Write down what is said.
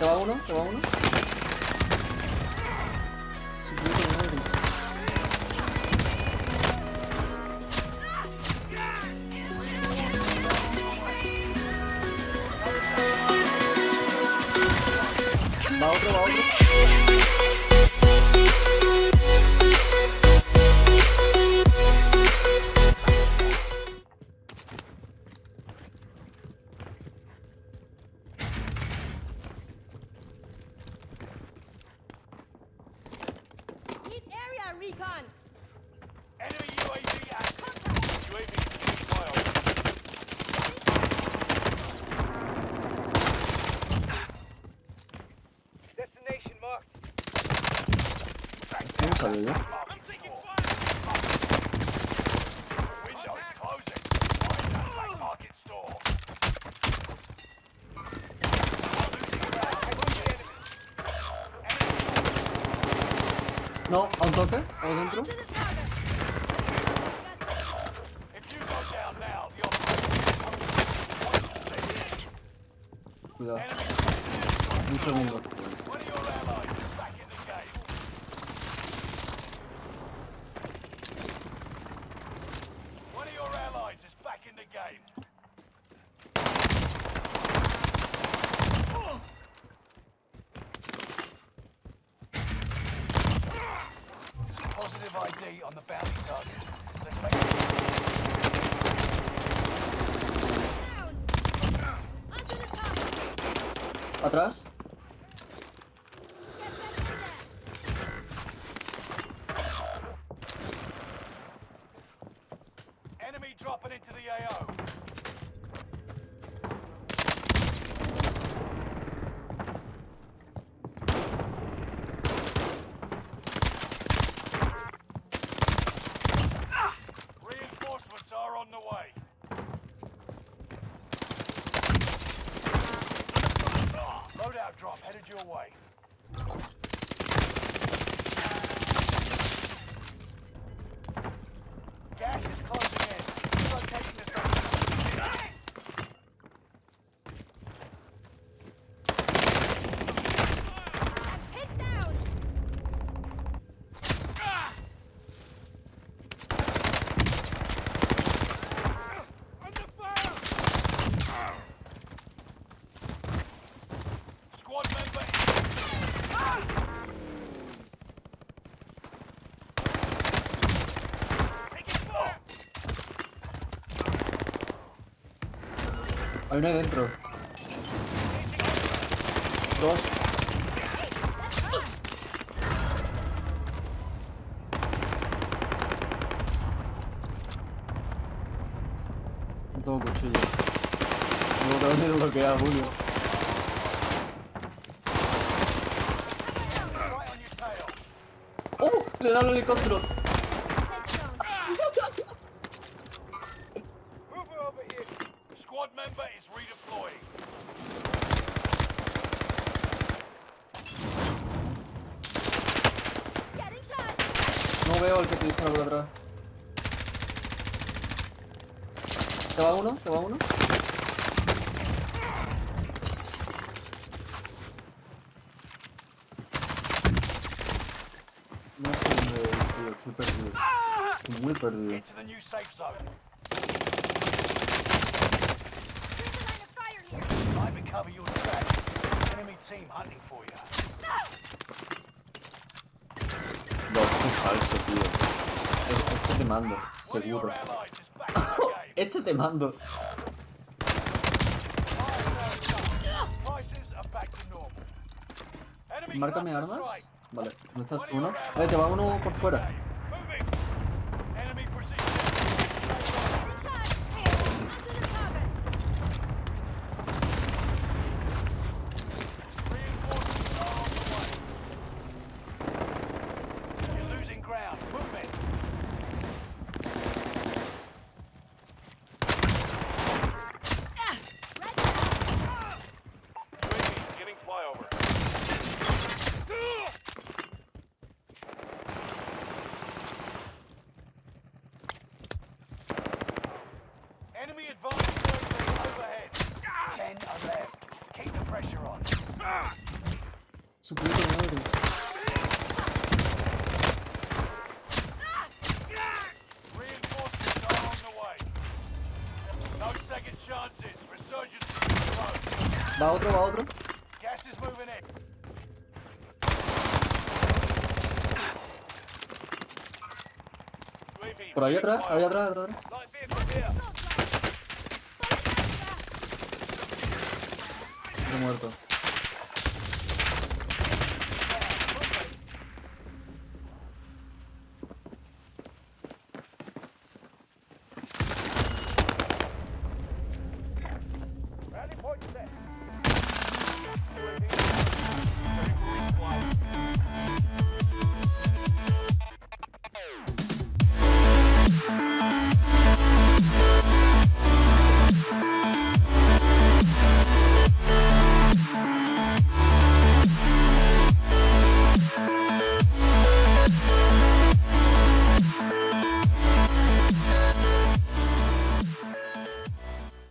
Te va uno, te va uno. Va otro, va otro. Recon. Enemy UAV active. UAV beginning. Destination marked. ¿Cómo salió No, a un toque, ahí dentro. Cuidado. Un segundo. ID on the bounty target. Let's make it. Down. Onto the target. Atrás. Get ready for that. Enemy dropping into the AO. Hay uno dentro. Dos. No tengo cuchillo. Me tengo que haber desbloqueado Julio. ¡Oh! Le da el helicóptero. Veo al que te dispara por atrás. ¿Te va uno? ¿Te va uno? No sé dónde ir, tío. Estoy perdido. Estoy muy perdido. Get to the new safe zone. Here's a line of fire here. Time to cover your tracks. Enemy team hunting for you. Falso, tío. Este te mando, seguro. este te mando. Márcame armas. Vale, no estás tú, ¿no? Vale, te va uno por fuera. Pressure on. Puta madre. Reinforcements are on the way. No second chances. Resurgence is. Va otro, va otro. Gas is moving in. Por ahí atrás, ahí atrás, atrás. Muerto.